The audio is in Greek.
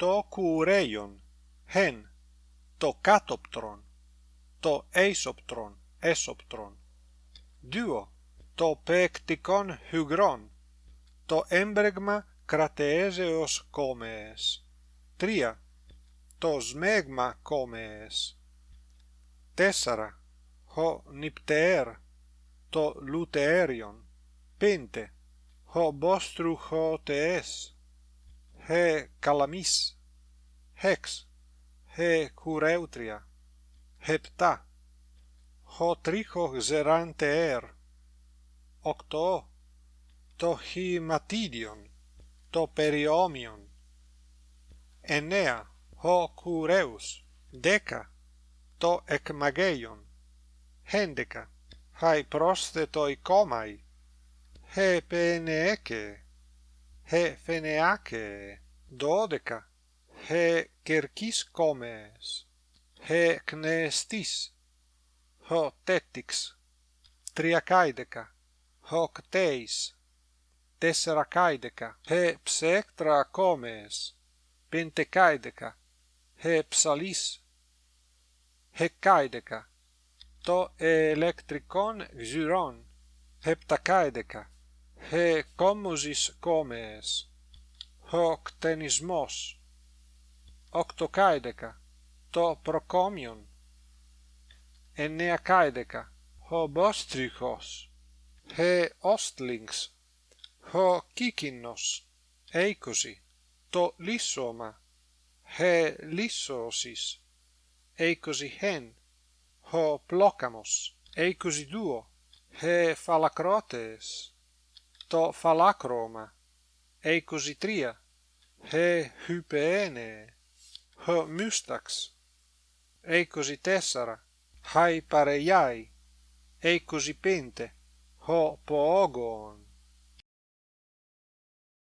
το κουρέιον hen το κάτοπτρον το εισοπτρον έσοπτρον δύο το πεκτικον χυγρόν το έμπρεγμα κρατεέζεως κόμες τρία το σμέγμα κόμες τέσσερα ο νυπτεέρ το λουτεέριον πέντε ο μποστρουχοτεές he calamis, hex, he cureutria, hepta, ho tricho zerante er, octo, to himatidion, to periomion, enea, ho cureus, deca, to ecmageion, hendeca, hai prosthetoi comai, he peneke, φενεάκαι δώδεκα he κερκίς κόμες he κνεστίς ο τέτιξ τριακάηδεκα ο κτέης τεσσαρακάηδεκα he ψέκτρα κόμες πεντεκάηδεκα he ψαλίς ἑκάηδεκα το ελεκτρικόν γζυρόν επτακάηδεκα he κόμμωζις κόμες ο κτενισμός οκτωκάηδεκα το προκόμιον εννεακάηδεκα ο μπόστριχος he όστλιγξ ο κίκινος είκοσι το λύσσωμα he λύσσωσις είκοσι εν ο πλόκαμος είκοσι-δύο he φαλακρότες to falacroma, eicositria, he hypeene, h mustax, eicositessara, hai pareiai, eicosipente, ho poogon.